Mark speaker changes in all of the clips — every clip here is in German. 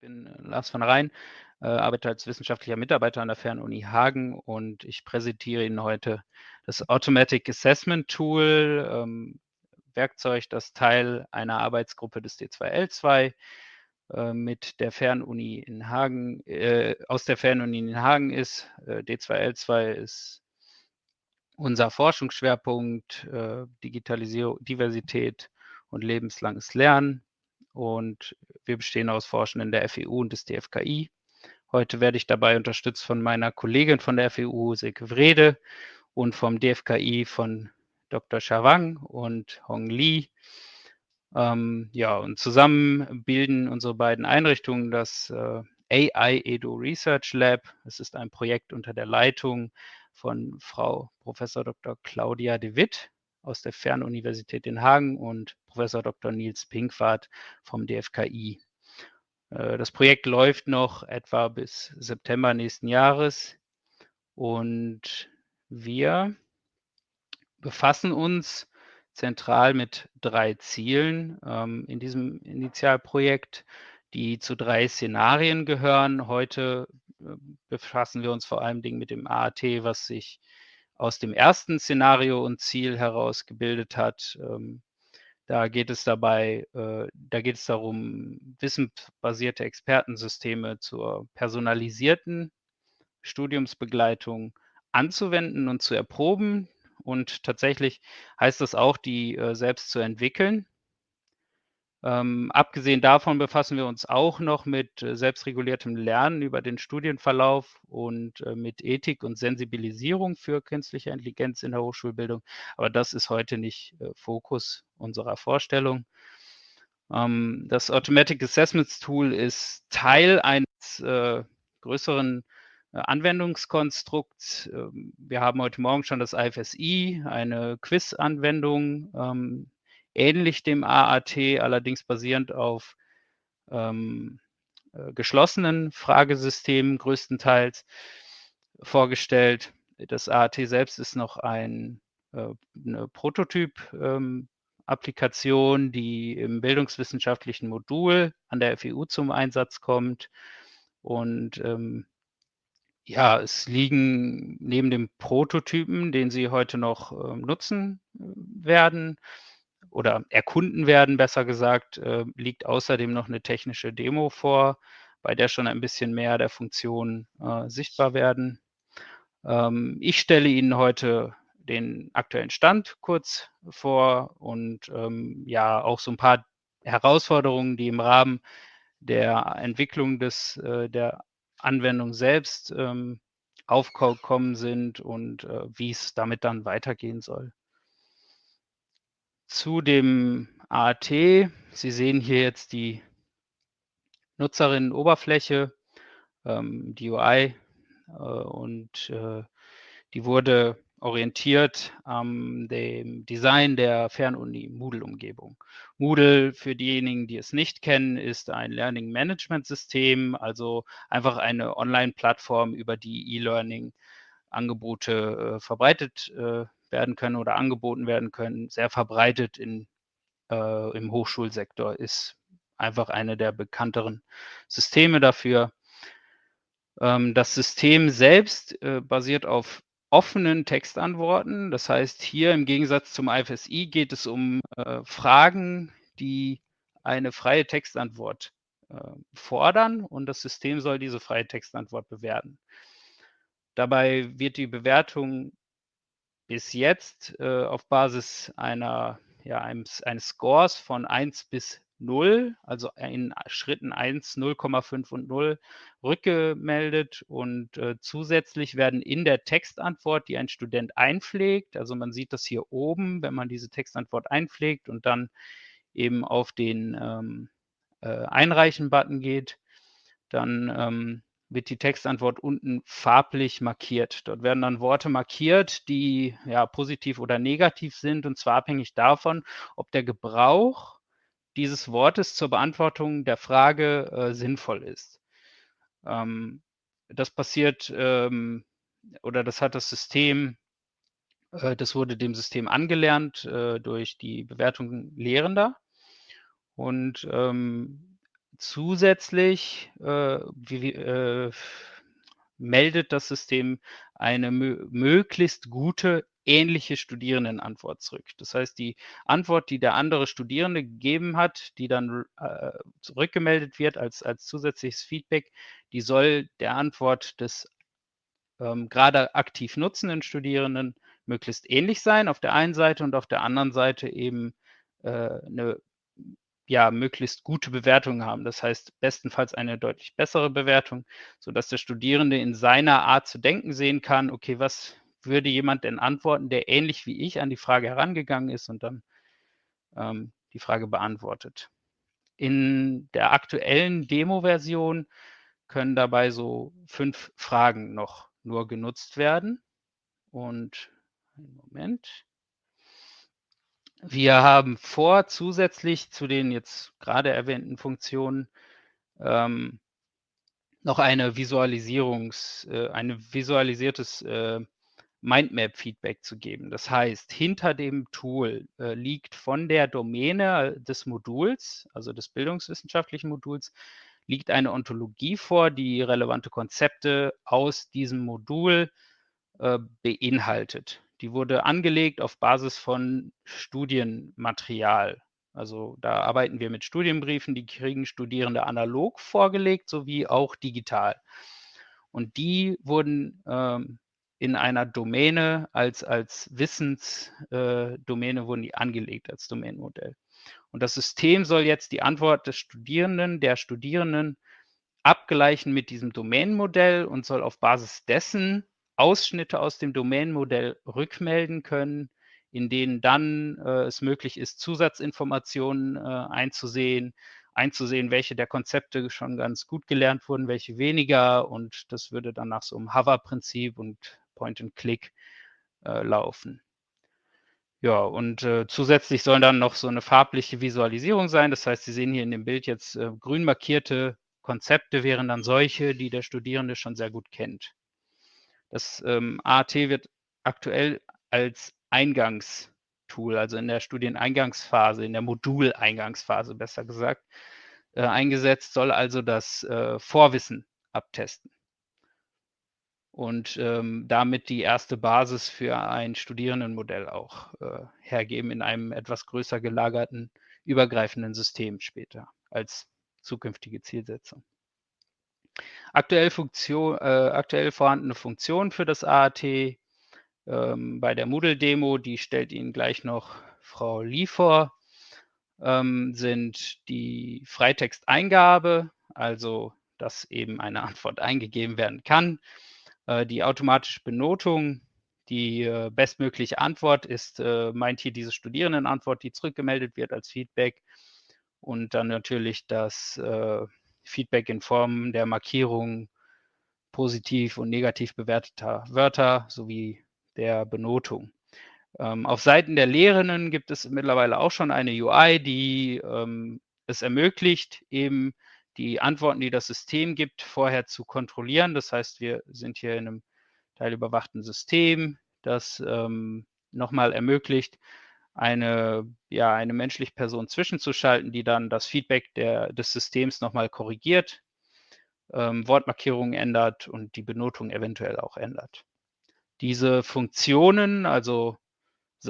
Speaker 1: bin äh, Lars von Rhein, äh, arbeite als wissenschaftlicher Mitarbeiter an der Fernuni Hagen und ich präsentiere Ihnen heute das Automatic Assessment Tool, ähm, Werkzeug, das Teil einer Arbeitsgruppe des D2L2 äh, mit der Fernuni in Hagen, äh, aus der Fernuni in Hagen ist. Äh, D2L2 ist unser Forschungsschwerpunkt, äh, Digitalisierung, Diversität und lebenslanges Lernen und wir bestehen aus Forschenden der FEU und des DFKI. Heute werde ich dabei unterstützt von meiner Kollegin von der FEU, Silke Wrede, und vom DFKI von Dr. Shawang und Hong Li. Ähm, ja, und zusammen bilden unsere beiden Einrichtungen das äh, AI Edu Research Lab. Es ist ein Projekt unter der Leitung von Frau Professor Dr. Claudia de Witt aus der Fernuniversität in Hagen und Professor Dr. Nils Pinkwart vom DFKI. Äh, das Projekt läuft noch etwa bis September nächsten Jahres und wir befassen uns zentral mit drei Zielen ähm, in diesem Initialprojekt, die zu drei Szenarien gehören. Heute äh, befassen wir uns vor allem mit dem AAT, was sich aus dem ersten Szenario und Ziel heraus gebildet hat. Ähm, da geht es dabei, äh, da geht es darum, wissensbasierte Expertensysteme zur personalisierten Studiumsbegleitung anzuwenden und zu erproben. Und tatsächlich heißt das auch, die äh, selbst zu entwickeln. Ähm, abgesehen davon befassen wir uns auch noch mit äh, selbstreguliertem Lernen über den Studienverlauf und äh, mit Ethik und Sensibilisierung für künstliche Intelligenz in der Hochschulbildung. Aber das ist heute nicht äh, Fokus unserer Vorstellung. Ähm, das Automatic Assessments Tool ist Teil eines äh, größeren äh, Anwendungskonstrukts. Ähm, wir haben heute Morgen schon das IFSI, eine Quiz-Anwendung ähm, ähnlich dem AAT, allerdings basierend auf ähm, äh, geschlossenen Fragesystemen größtenteils vorgestellt. Das AAT selbst ist noch ein, äh, eine Prototyp-Applikation, ähm, die im bildungswissenschaftlichen Modul an der FEU zum Einsatz kommt. Und ähm, ja, es liegen neben dem Prototypen, den Sie heute noch äh, nutzen äh, werden, oder erkunden werden, besser gesagt, äh, liegt außerdem noch eine technische Demo vor, bei der schon ein bisschen mehr der Funktionen äh, sichtbar werden. Ähm, ich stelle Ihnen heute den aktuellen Stand kurz vor und ähm, ja auch so ein paar Herausforderungen, die im Rahmen der Entwicklung des, äh, der Anwendung selbst ähm, aufgekommen sind und äh, wie es damit dann weitergehen soll zu dem AT. Sie sehen hier jetzt die Nutzerinnenoberfläche, ähm, die UI, äh, und äh, die wurde orientiert am dem Design der Fernuni Moodle-Umgebung. Moodle, für diejenigen, die es nicht kennen, ist ein Learning Management System, also einfach eine Online-Plattform, über die E-Learning-Angebote äh, verbreitet äh, werden können oder angeboten werden können, sehr verbreitet in, äh, im Hochschulsektor, ist einfach eine der bekannteren Systeme dafür. Ähm, das System selbst äh, basiert auf offenen Textantworten. Das heißt, hier im Gegensatz zum IFSI geht es um äh, Fragen, die eine freie Textantwort äh, fordern und das System soll diese freie Textantwort bewerten. Dabei wird die Bewertung bis jetzt äh, auf Basis einer, ja, eines, eines Scores von 1 bis 0, also in Schritten 1, 0,5 und 0 rückgemeldet. Und äh, zusätzlich werden in der Textantwort, die ein Student einpflegt, also man sieht das hier oben, wenn man diese Textantwort einpflegt und dann eben auf den ähm, äh, Einreichen-Button geht, dann ähm, wird die Textantwort unten farblich markiert. Dort werden dann Worte markiert, die ja positiv oder negativ sind, und zwar abhängig davon, ob der Gebrauch dieses Wortes zur Beantwortung der Frage äh, sinnvoll ist. Ähm, das passiert ähm, oder das hat das System, äh, das wurde dem System angelernt äh, durch die Bewertung Lehrender. Und ähm, zusätzlich äh, wie, äh, meldet das System eine mö möglichst gute ähnliche Studierendenantwort zurück. Das heißt, die Antwort, die der andere Studierende gegeben hat, die dann äh, zurückgemeldet wird als, als zusätzliches Feedback, die soll der Antwort des ähm, gerade aktiv nutzenden Studierenden möglichst ähnlich sein auf der einen Seite und auf der anderen Seite eben äh, eine ja, möglichst gute Bewertung haben. Das heißt, bestenfalls eine deutlich bessere Bewertung, sodass der Studierende in seiner Art zu denken sehen kann, okay, was würde jemand denn antworten, der ähnlich wie ich an die Frage herangegangen ist und dann ähm, die Frage beantwortet. In der aktuellen Demo-Version können dabei so fünf Fragen noch nur genutzt werden. Und einen Moment. Wir haben vor, zusätzlich zu den jetzt gerade erwähnten Funktionen ähm, noch eine Visualisierungs, äh, ein visualisiertes äh, Mindmap-Feedback zu geben. Das heißt, hinter dem Tool äh, liegt von der Domäne des Moduls, also des bildungswissenschaftlichen Moduls, liegt eine Ontologie vor, die relevante Konzepte aus diesem Modul äh, beinhaltet. Die wurde angelegt auf Basis von Studienmaterial. Also da arbeiten wir mit Studienbriefen, die kriegen Studierende analog vorgelegt, sowie auch digital. Und die wurden ähm, in einer Domäne als, als Wissensdomäne äh, wurden die angelegt als Domänenmodell. Und das System soll jetzt die Antwort des Studierenden, der Studierenden abgleichen mit diesem Domänenmodell und soll auf Basis dessen Ausschnitte aus dem Domänenmodell rückmelden können, in denen dann äh, es möglich ist, Zusatzinformationen äh, einzusehen, einzusehen, welche der Konzepte schon ganz gut gelernt wurden, welche weniger. Und das würde dann nach so einem Hover-Prinzip und Point-and-Click äh, laufen. Ja, und äh, zusätzlich soll dann noch so eine farbliche Visualisierung sein. Das heißt, Sie sehen hier in dem Bild jetzt äh, grün markierte Konzepte wären dann solche, die der Studierende schon sehr gut kennt. Das ähm, AAT wird aktuell als Eingangstool, also in der Studieneingangsphase, in der Moduleingangsphase besser gesagt, äh, eingesetzt, soll also das äh, Vorwissen abtesten und ähm, damit die erste Basis für ein Studierendenmodell auch äh, hergeben in einem etwas größer gelagerten, übergreifenden System später als zukünftige Zielsetzung. Aktuell, Funktion, äh, aktuell vorhandene Funktion für das AAT ähm, bei der Moodle-Demo, die stellt Ihnen gleich noch Frau Lee vor, ähm, sind die Freitexteingabe, also dass eben eine Antwort eingegeben werden kann. Äh, die automatische Benotung, die äh, bestmögliche Antwort ist, äh, meint hier diese Studierendenantwort, die zurückgemeldet wird als Feedback. Und dann natürlich das äh, Feedback in Form der Markierung positiv und negativ bewerteter Wörter sowie der Benotung. Ähm, auf Seiten der Lehrenden gibt es mittlerweile auch schon eine UI, die ähm, es ermöglicht, eben die Antworten, die das System gibt, vorher zu kontrollieren. Das heißt, wir sind hier in einem teilüberwachten System, das ähm, nochmal ermöglicht, eine, ja, eine menschliche Person zwischenzuschalten, die dann das Feedback der, des Systems nochmal korrigiert, ähm, Wortmarkierungen ändert und die Benotung eventuell auch ändert. Diese Funktionen, also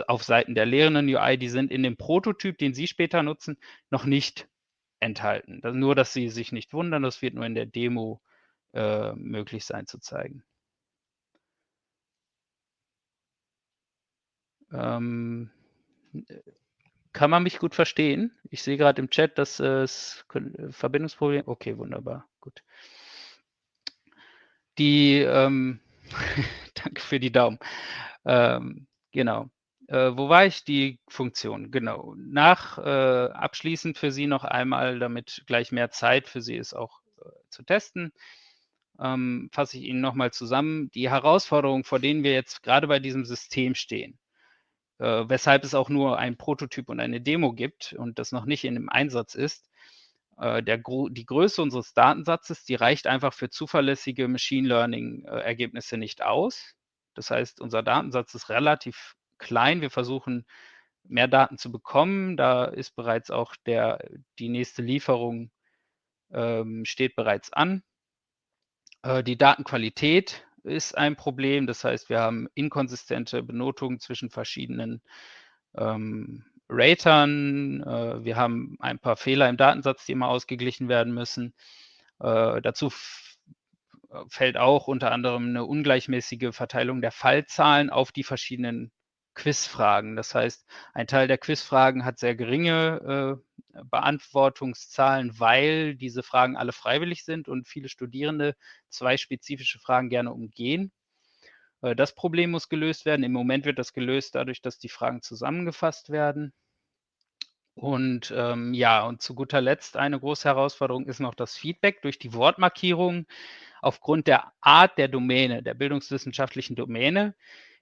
Speaker 1: auf Seiten der Lehrenden UI, die sind in dem Prototyp, den Sie später nutzen, noch nicht enthalten. Das, nur, dass Sie sich nicht wundern, das wird nur in der Demo äh, möglich sein zu zeigen. Ähm, kann man mich gut verstehen? Ich sehe gerade im Chat, dass es äh, Verbindungsproblem. Okay, wunderbar, gut. Die, ähm, danke für die Daumen. Ähm, genau. Äh, wo war ich? Die Funktion, genau. Nach äh, abschließend für Sie noch einmal, damit gleich mehr Zeit für Sie ist, auch äh, zu testen, ähm, fasse ich Ihnen nochmal zusammen. Die Herausforderungen, vor denen wir jetzt gerade bei diesem System stehen, äh, weshalb es auch nur ein Prototyp und eine Demo gibt und das noch nicht in dem Einsatz ist, äh, der, die Größe unseres Datensatzes, die reicht einfach für zuverlässige Machine Learning-Ergebnisse nicht aus. Das heißt, unser Datensatz ist relativ klein. Wir versuchen mehr Daten zu bekommen. Da ist bereits auch der, die nächste Lieferung ähm, steht bereits an. Äh, die Datenqualität ist ein Problem. Das heißt, wir haben inkonsistente Benotungen zwischen verschiedenen ähm, Ratern. Äh, wir haben ein paar Fehler im Datensatz, die immer ausgeglichen werden müssen. Äh, dazu fällt auch unter anderem eine ungleichmäßige Verteilung der Fallzahlen auf die verschiedenen Quizfragen. Das heißt, ein Teil der Quizfragen hat sehr geringe äh, Beantwortungszahlen, weil diese Fragen alle freiwillig sind und viele Studierende zwei spezifische Fragen gerne umgehen. Äh, das Problem muss gelöst werden. Im Moment wird das gelöst dadurch, dass die Fragen zusammengefasst werden. Und ähm, ja, und zu guter Letzt eine große Herausforderung ist noch das Feedback durch die Wortmarkierung. Aufgrund der Art der Domäne, der bildungswissenschaftlichen Domäne,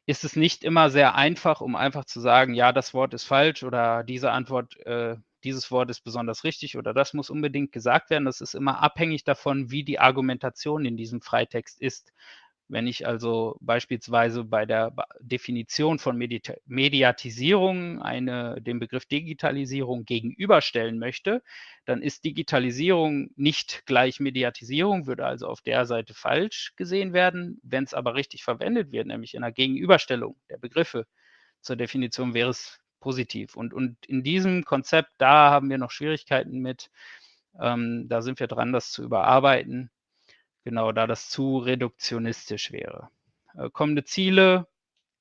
Speaker 1: ist es nicht immer sehr einfach, um einfach zu sagen, ja, das Wort ist falsch oder diese Antwort, äh, dieses Wort ist besonders richtig oder das muss unbedingt gesagt werden. Das ist immer abhängig davon, wie die Argumentation in diesem Freitext ist. Wenn ich also beispielsweise bei der Definition von Mediatisierung eine, den Begriff Digitalisierung gegenüberstellen möchte, dann ist Digitalisierung nicht gleich Mediatisierung, würde also auf der Seite falsch gesehen werden. Wenn es aber richtig verwendet wird, nämlich in einer Gegenüberstellung der Begriffe zur Definition, wäre es positiv. Und, und in diesem Konzept, da haben wir noch Schwierigkeiten mit. Ähm, da sind wir dran, das zu überarbeiten. Genau, da das zu reduktionistisch wäre. Äh, kommende Ziele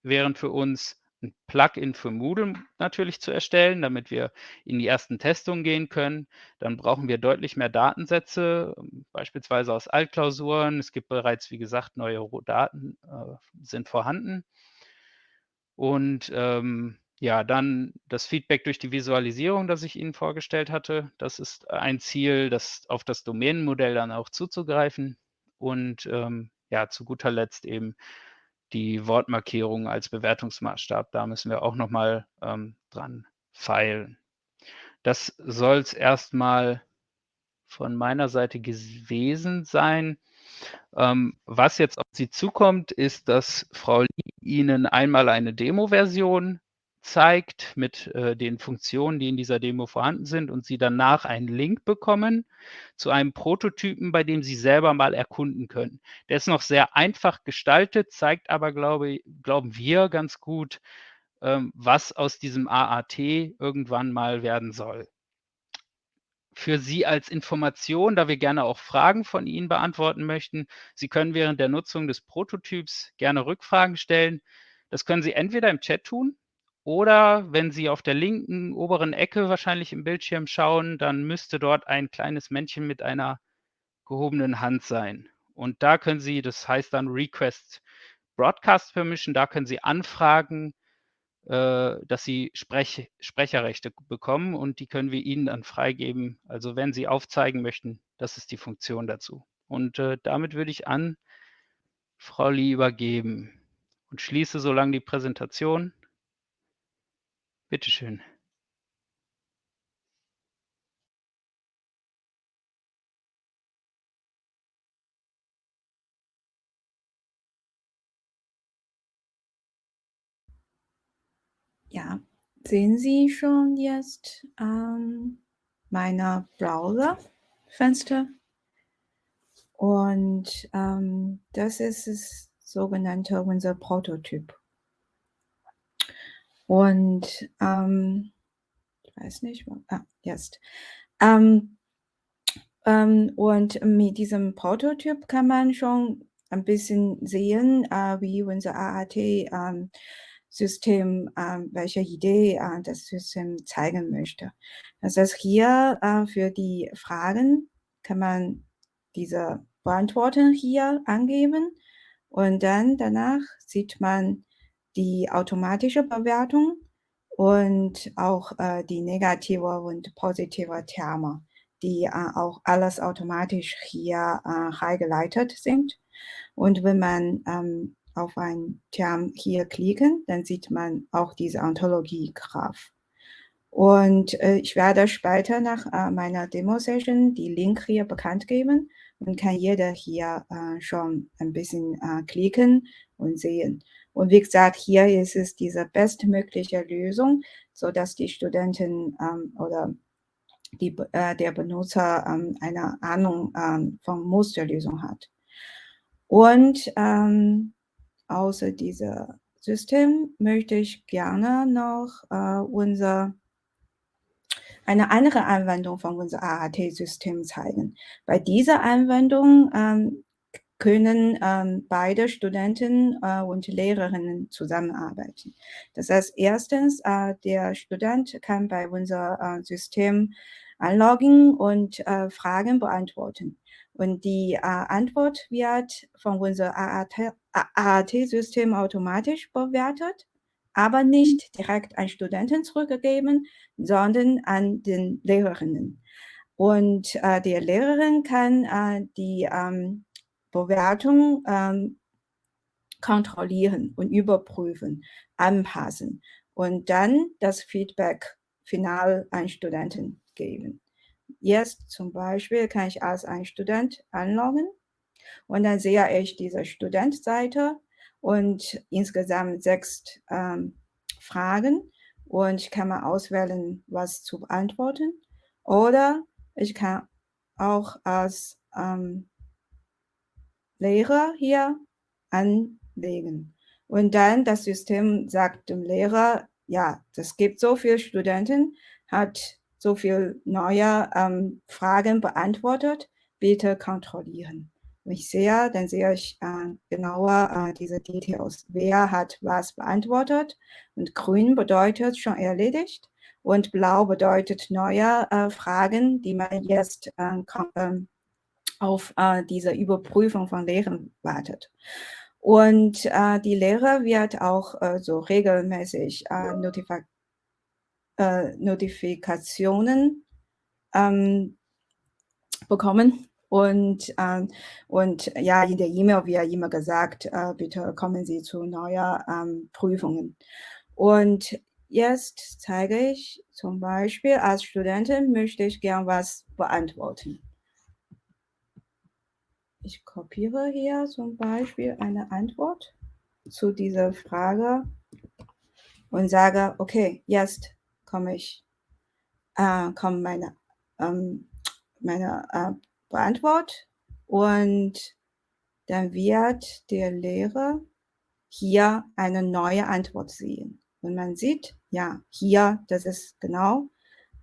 Speaker 1: wären für uns ein Plugin für Moodle natürlich zu erstellen, damit wir in die ersten Testungen gehen können. Dann brauchen wir deutlich mehr Datensätze, beispielsweise aus Altklausuren. Es gibt bereits, wie gesagt, neue Daten äh, sind vorhanden. Und ähm, ja, dann das Feedback durch die Visualisierung, das ich Ihnen vorgestellt hatte. Das ist ein Ziel, das auf das Domänenmodell dann auch zuzugreifen und ähm, ja, zu guter Letzt eben die Wortmarkierung als Bewertungsmaßstab. Da müssen wir auch nochmal ähm, dran feilen. Das soll es erstmal von meiner Seite gewesen sein. Ähm, was jetzt auf Sie zukommt, ist, dass Frau Lee Ihnen einmal eine Demo-Version zeigt mit äh, den Funktionen, die in dieser Demo vorhanden sind und Sie danach einen Link bekommen zu einem Prototypen, bei dem Sie selber mal erkunden können. Der ist noch sehr einfach gestaltet, zeigt aber, glaube, glauben wir, ganz gut, ähm, was aus diesem AAT irgendwann mal werden soll. Für Sie als Information, da wir gerne auch Fragen von Ihnen beantworten möchten, Sie können während der Nutzung des Prototyps gerne Rückfragen stellen. Das können Sie entweder im Chat tun, oder wenn Sie auf der linken oberen Ecke wahrscheinlich im Bildschirm schauen, dann müsste dort ein kleines Männchen mit einer gehobenen Hand sein. Und da können Sie, das heißt dann Request Broadcast Permission, da können Sie anfragen, äh, dass Sie Sprech Sprecherrechte bekommen und die können wir Ihnen dann freigeben. Also wenn Sie aufzeigen möchten, das ist die Funktion dazu. Und äh, damit würde ich an Frau Lee übergeben und schließe so lange die Präsentation. Bitte schön.
Speaker 2: Ja, sehen Sie schon jetzt ähm, meine Browserfenster? Und ähm, das ist das sogenannte unser Prototyp. Und ähm, ich weiß nicht, ah, jetzt. Ähm, ähm, und mit diesem Prototyp kann man schon ein bisschen sehen, äh, wie unser AAT-System, äh, welche Idee äh, das System zeigen möchte. Das heißt, hier äh, für die Fragen kann man diese Beantworten hier angeben und dann danach sieht man die automatische Bewertung und auch äh, die negative und positive Terme, die äh, auch alles automatisch hier äh, reingeleitet sind. Und wenn man ähm, auf ein Term hier klicken, dann sieht man auch diese Ontologie-Graph. Und äh, ich werde später nach äh, meiner Demo-Session die Link hier bekannt geben und kann jeder hier äh, schon ein bisschen äh, klicken und sehen. Und wie gesagt, hier ist es diese bestmögliche Lösung, so dass die Studenten ähm, oder die, äh, der Benutzer ähm, eine Ahnung ähm, von Musterlösung hat. Und ähm, außer diesem System möchte ich gerne noch äh, unser eine andere Anwendung von unserem AAT-System zeigen. Bei dieser Anwendung ähm, können ähm, beide Studenten äh, und Lehrerinnen zusammenarbeiten. Das heißt, erstens, äh, der Student kann bei unserem äh, System anloggen und äh, Fragen beantworten. Und die äh, Antwort wird von unserem AAT-System automatisch bewertet, aber nicht direkt an Studenten zurückgegeben, sondern an den Lehrerinnen. Und äh, die Lehrerin kann die ähm, Bewertung ähm, kontrollieren und überprüfen, anpassen und dann das Feedback final an Studenten geben. Jetzt zum Beispiel kann ich als ein Student anloggen und dann sehe ich diese Studentseite und insgesamt sechs ähm, Fragen und ich kann mal auswählen, was zu beantworten. Oder ich kann auch als ähm, Lehrer hier anlegen. Und dann das System sagt dem Lehrer, ja, es gibt so viele Studenten, hat so viele neue ähm, Fragen beantwortet, bitte kontrollieren. Wenn ich sehe, dann sehe ich äh, genauer äh, diese Details. Wer hat was beantwortet? Und grün bedeutet schon erledigt und blau bedeutet neue äh, Fragen, die man jetzt äh, ähm, auf äh, diese Überprüfung von Lehren wartet. Und äh, die Lehrer wird auch äh, so regelmäßig äh, Notifi äh, Notifikationen ähm, bekommen. Und, ähm, und ja, in der E-Mail wird immer gesagt, äh, bitte kommen Sie zu neuen ähm, Prüfungen. Und jetzt zeige ich zum Beispiel, als Studentin möchte ich gern was beantworten. Ich kopiere hier zum Beispiel eine Antwort zu dieser Frage und sage, okay, jetzt komme ich, äh, kommt meine, ähm, meine äh, Beantwort und dann wird der Lehrer hier eine neue Antwort sehen. Und man sieht, ja, hier, das ist genau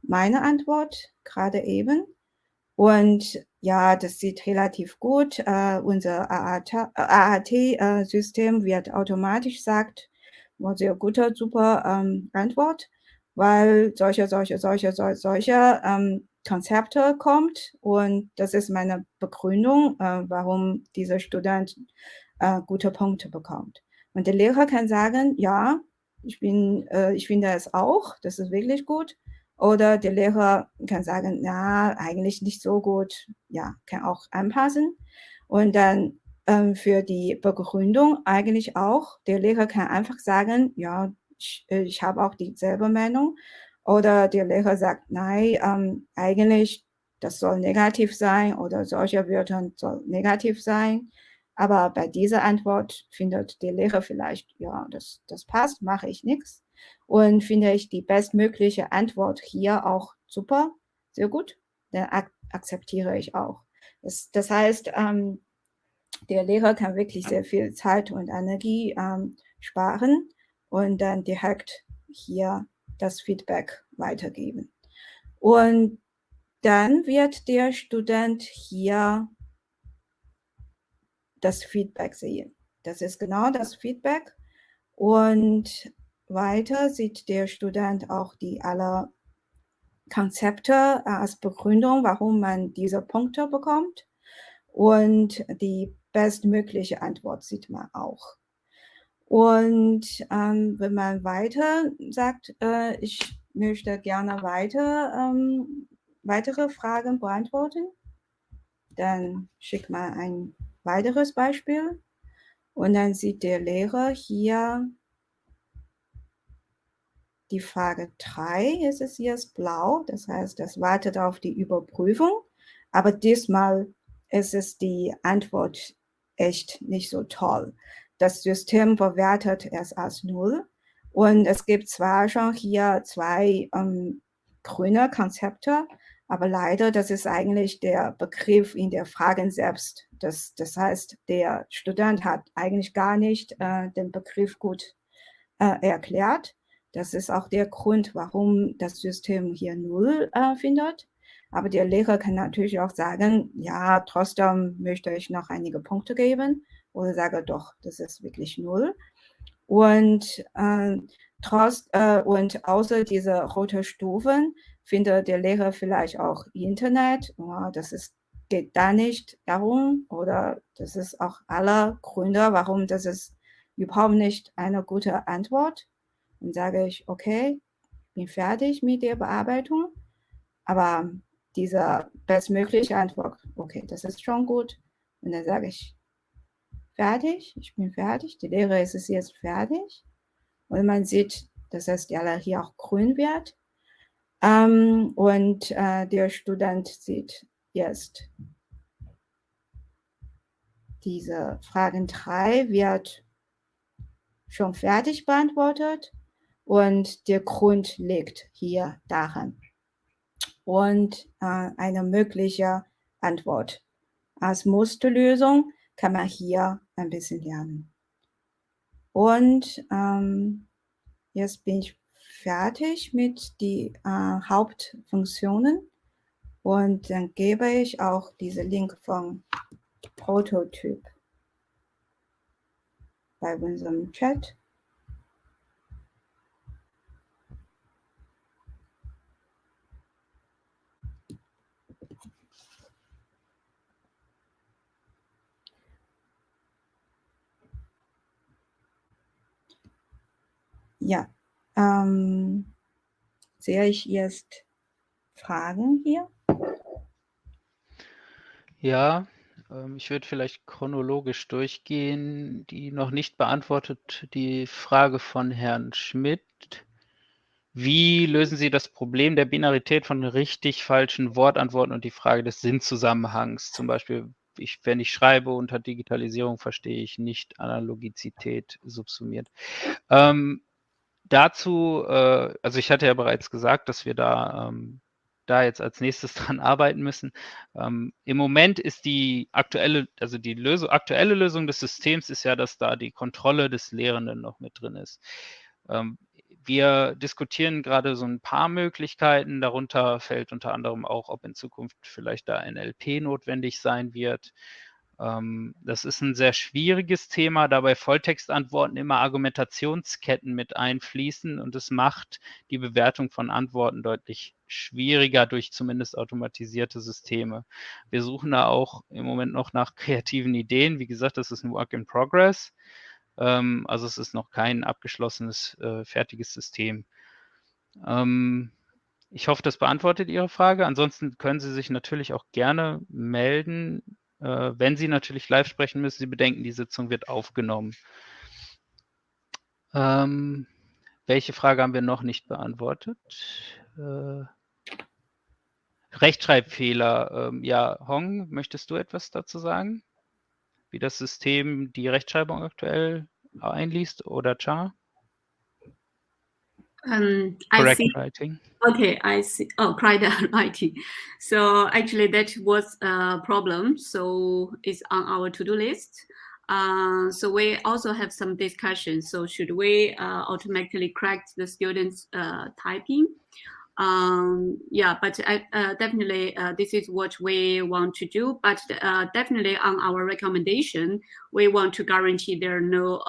Speaker 2: meine Antwort gerade eben. Und ja, das sieht relativ gut. Äh, unser AAT-System äh, wird automatisch sagt, war sehr guter, super ähm, Antwort, weil solche, solche, solche, solche, solche ähm, Konzepte kommt. Und das ist meine Begründung, äh, warum dieser Student äh, gute Punkte bekommt. Und der Lehrer kann sagen, ja, ich bin, äh, ich finde es auch, das ist wirklich gut. Oder der Lehrer kann sagen, na, eigentlich nicht so gut. Ja, kann auch anpassen. Und dann ähm, für die Begründung eigentlich auch, der Lehrer kann einfach sagen, ja, ich, äh, ich habe auch dieselbe Meinung. Oder der Lehrer sagt, nein, ähm, eigentlich, das soll negativ sein oder solche Wörter soll negativ sein. Aber bei dieser Antwort findet der Lehrer vielleicht, ja, das, das passt, mache ich nichts und finde ich die bestmögliche Antwort hier auch super, sehr gut, dann ak akzeptiere ich auch. Das, das heißt, ähm, der Lehrer kann wirklich sehr viel Zeit und Energie ähm, sparen und dann direkt hier das Feedback weitergeben. Und dann wird der Student hier das Feedback sehen. Das ist genau das Feedback. Und weiter sieht der Student auch die alle Konzepte äh, als Begründung, warum man diese Punkte bekommt. Und die bestmögliche Antwort sieht man auch. Und ähm, wenn man weiter sagt, äh, ich möchte gerne weiter, ähm, weitere Fragen beantworten, dann schickt man ein weiteres Beispiel. Und dann sieht der Lehrer hier die Frage 3 ist es jetzt blau, das heißt, das wartet auf die Überprüfung. Aber diesmal ist es die Antwort echt nicht so toll. Das System bewertet es als Null. Und es gibt zwar schon hier zwei ähm, grüne Konzepte, Aber leider, das ist eigentlich der Begriff in der Fragen selbst. Das, das heißt, der Student hat eigentlich gar nicht äh, den Begriff gut äh, erklärt. Das ist auch der Grund, warum das System hier null äh, findet. Aber der Lehrer kann natürlich auch sagen, ja, trotzdem möchte ich noch einige Punkte geben oder sage doch, das ist wirklich null. Und, äh, trotz, äh, und außer dieser roten Stufen findet der Lehrer vielleicht auch Internet. Das ist, geht da nicht darum oder das ist auch aller Gründe, warum das ist überhaupt nicht eine gute Antwort. Dann sage ich, okay, bin fertig mit der Bearbeitung, aber diese bestmögliche Antwort, okay, das ist schon gut. Und dann sage ich, fertig, ich bin fertig, die Lehre ist jetzt fertig. Und man sieht, dass das hier auch grün wird. Ähm, und äh, der Student sieht jetzt, diese Fragen 3 wird schon fertig beantwortet und der Grund liegt hier daran. Und äh, eine mögliche Antwort. Als Musterlösung kann man hier ein bisschen lernen. Und ähm, jetzt bin ich fertig mit den äh, Hauptfunktionen. Und dann gebe ich auch diese Link vom Prototyp bei unserem Chat. Ja, ähm, sehe ich jetzt Fragen hier?
Speaker 1: Ja, ähm, ich würde vielleicht chronologisch durchgehen. Die noch nicht beantwortet, die Frage von Herrn Schmidt. Wie lösen Sie das Problem der Binarität von richtig, falschen Wortantworten und die Frage des Sinnzusammenhangs? Zum Beispiel, ich, wenn ich schreibe unter Digitalisierung, verstehe ich nicht Analogizität subsumiert. Ähm, dazu, äh, also ich hatte ja bereits gesagt, dass wir da, ähm, da jetzt als nächstes dran arbeiten müssen. Ähm, Im Moment ist die aktuelle, also die Lösung, aktuelle Lösung des Systems ist ja, dass da die Kontrolle des Lehrenden noch mit drin ist. Ähm, wir diskutieren gerade so ein paar Möglichkeiten. Darunter fällt unter anderem auch, ob in Zukunft vielleicht da NLP notwendig sein wird. Ähm, das ist ein sehr schwieriges Thema, da bei Volltextantworten immer Argumentationsketten mit einfließen und es macht die Bewertung von Antworten deutlich schwieriger durch zumindest automatisierte Systeme. Wir suchen da auch im Moment noch nach kreativen Ideen. Wie gesagt, das ist ein Work in Progress. Ähm, also es ist noch kein abgeschlossenes, äh, fertiges System. Ähm, ich hoffe, das beantwortet Ihre Frage. Ansonsten können Sie sich natürlich auch gerne melden äh, wenn Sie natürlich live sprechen, müssen Sie bedenken, die Sitzung wird aufgenommen. Ähm, welche Frage haben wir noch nicht beantwortet? Äh, Rechtschreibfehler. Ähm, ja, Hong, möchtest du etwas dazu sagen? Wie das System die Rechtschreibung aktuell einliest oder Char?
Speaker 3: Um, Correct I see. writing. Okay, I see. Oh, correct writing. So actually, that was a problem. So it's on our to-do list. Uh, so we also have some discussion. So should we uh, automatically correct the students' uh, typing? Um, yeah, but uh, definitely uh, this is what we want to do. But uh, definitely on our recommendation, we want to guarantee there are no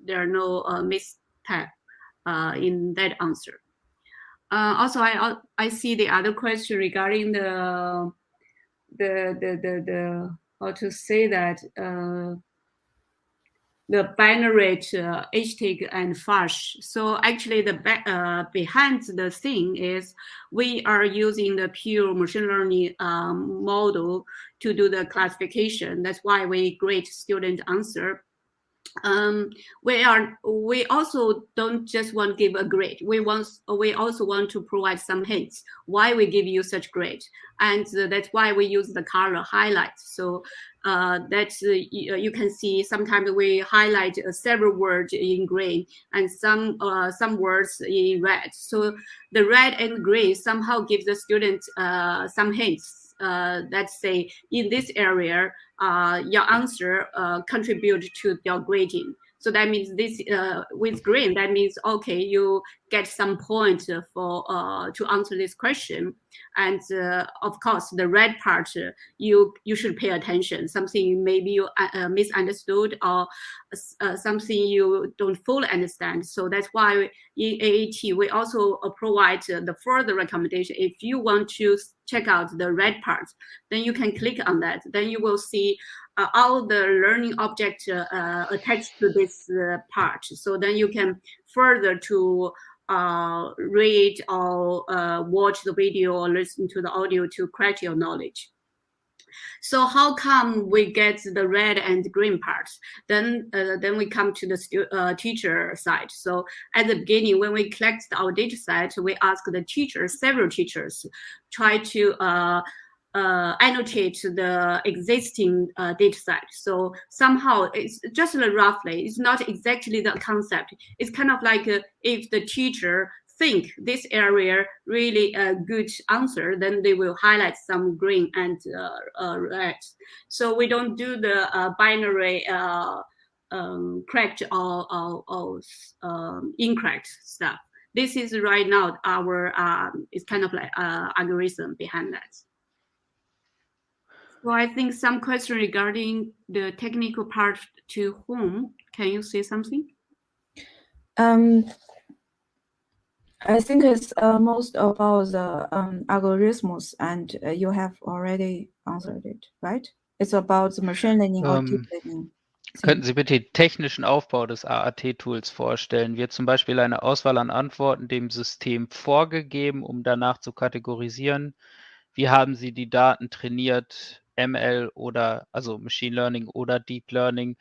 Speaker 3: there are no uh, in that answer. Uh, also, I I see the other question regarding the the the the, the how to say that uh, the binary uh, HTIG and FASH. So actually the uh, behind the thing is we are using the pure machine learning um, model to do the classification. That's why we grade student answer um, we are we also don't just want to give a grade. We want we also want to provide some hints why we give you such grade, and uh, that's why we use the color highlight. So uh, that uh, you, uh, you, can see sometimes we highlight uh, several words in green and some uh, some words in red. So the red and green somehow give the student some hints uh, let's say in this area, uh, your answer uh, contribute to your grading. So that means this uh, with green, that means, okay, you get some point for uh, to answer this question. And uh, of course, the red part, you you should pay attention. Something maybe you misunderstood or something you don't fully understand. So that's why in AAT, we also provide the further recommendation. If you want to check out the red part, then you can click on that. Then you will see uh, all the learning object uh, attached to this uh, part. So then you can further to uh, read or uh, watch the video or listen to the audio to correct your knowledge. So how come we get the red and green parts? Then uh, then we come to the uh, teacher side. So at the beginning, when we collect our data set, we ask the teachers, several teachers, try to uh, uh, annotate the existing uh, data set. So somehow it's just roughly, it's not exactly the concept. It's kind of like uh, if the teacher think this area really a good answer, then they will highlight some green and uh, uh, red. So we don't do the uh, binary um, correct or, or, or um, incorrect stuff. This is right now our, um, it's kind of like algorithm behind that. So I think some question regarding the technical part to whom. Can you say something?
Speaker 2: Um, I think it's uh, most about the um, algorithms, and uh, you have already answered it, right? It's about the machine learning um, or deep learning.
Speaker 1: Könnten Sie bitte den technischen Aufbau des AAT-Tools vorstellen? Wird zum Beispiel eine Auswahl an Antworten dem System vorgegeben, um danach zu kategorisieren? Wie haben Sie die Daten trainiert? ML oder also Machine Learning oder Deep Learning.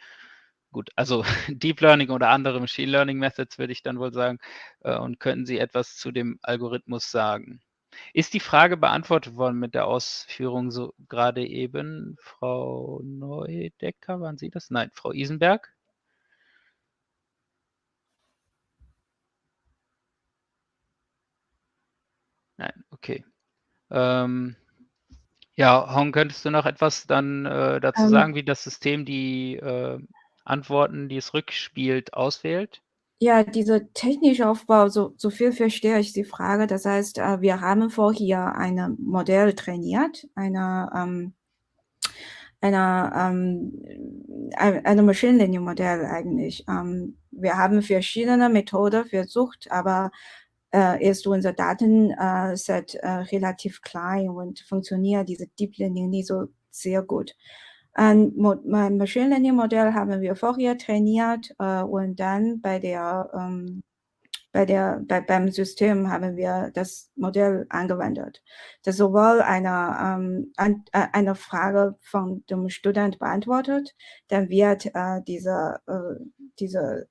Speaker 1: Gut, also Deep Learning oder andere Machine Learning Methods würde ich dann wohl sagen. Äh, und könnten Sie etwas zu dem Algorithmus sagen? Ist die Frage beantwortet worden mit der Ausführung so gerade eben? Frau Neudecker, waren Sie das? Nein, Frau Isenberg? Nein, okay. Ähm, ja, Hong, könntest du noch etwas dann äh, dazu ähm, sagen, wie das System die äh, Antworten, die es rückspielt, auswählt?
Speaker 2: Ja, dieser technische Aufbau, so, so viel verstehe ich die Frage. Das heißt, äh, wir haben vorher ein Modell trainiert, eine, ähm, eine, ähm, eine Machine Learning Modell eigentlich. Ähm, wir haben verschiedene Methoden versucht, aber äh, ist unser Datenset äh, relativ klein und funktioniert diese Deep Learning nicht so sehr gut. Ein Machine Learning Modell haben wir vorher trainiert äh, und dann bei der ähm, bei der, bei, beim System haben wir das Modell angewendet. Das sowohl eine, ähm, an, äh, eine Frage von dem Student beantwortet, dann wird äh, diese, äh, diese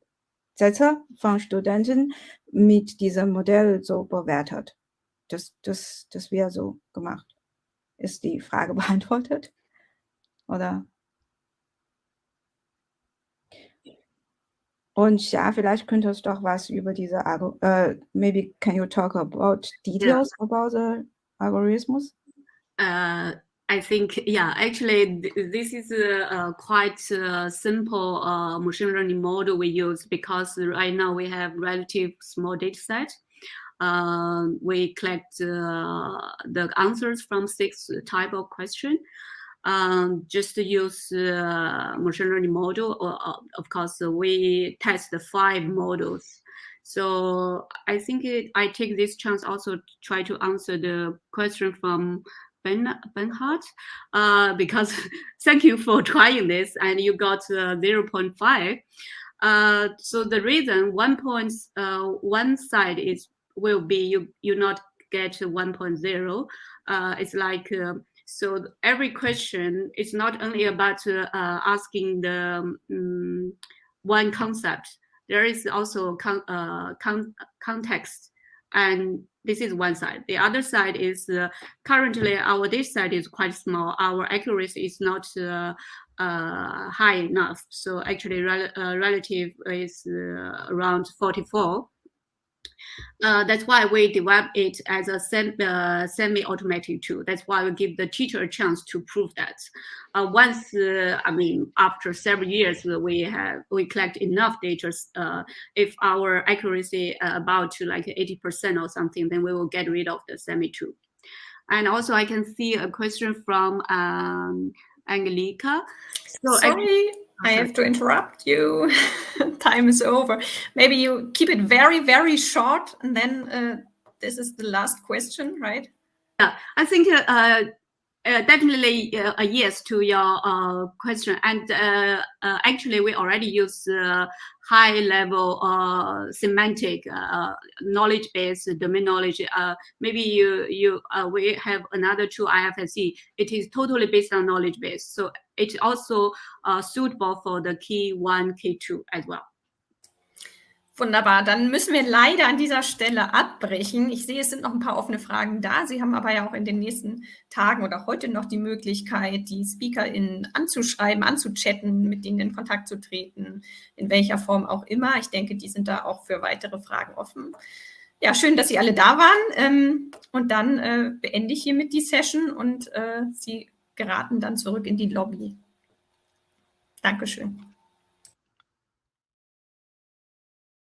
Speaker 2: Sätze von Studenten mit diesem Modell so bewertet. Das, das, das wäre so gemacht. Ist die Frage beantwortet? Oder? Und ja, vielleicht könntest du doch was über diese, uh, maybe can you talk about details yeah. about the algorithms?
Speaker 3: Uh, I think, yeah, actually, th this is a, a quite a simple uh, machine learning model we use because right now we have relative small data set. Uh, we collect uh, the answers from six type of question. Um, just to use uh, machine learning model, or, uh, of course, we test the five models. So I think it, I take this chance also to try to answer the question from Ben Benhart, uh, because thank you for trying this and you got uh, 0.5. Uh, so the reason one point uh, one side is will be you you not get 1.0. Uh, it's like uh, so every question is not only about uh, asking the um, one concept. There is also con uh, con context, and this is one side. The other side is uh, currently our data set is quite small. Our accuracy is not uh, uh, high enough. So actually, rel uh, relative is around 44. Uh, that's why we develop it as a sem uh, semi-automatic tool. That's why we give the teacher a chance to prove that. Uh, once, uh, I mean, after several years, we have we collect enough data. Uh, if our accuracy about to like 80% or something, then we will get rid of the semi tool. And also, I can see a question from um, Angelica.
Speaker 4: So Sorry. I have to interrupt you. Time is over. Maybe you keep it very, very short, and then uh, this is the last question, right?
Speaker 3: Yeah, I think uh, uh, definitely uh, a yes to your uh, question. And uh, uh, actually, we already use uh, high level semantic knowledge base, domain knowledge. maybe you you we have another tool IFSC. It is totally based on knowledge base, so it's also suitable for the key one, key two as well.
Speaker 4: Wunderbar, dann müssen wir leider an dieser Stelle abbrechen. Ich sehe, es sind noch ein paar offene Fragen da. Sie haben aber ja auch in den nächsten Tagen oder heute noch die Möglichkeit, die SpeakerInnen anzuschreiben, anzuchatten, mit denen in Kontakt zu treten, in welcher Form auch immer. Ich denke, die sind da auch für weitere Fragen offen. Ja, schön, dass Sie alle da waren. Ähm, und dann äh, beende ich hiermit die Session und äh, Sie geraten dann zurück in die Lobby. Dankeschön.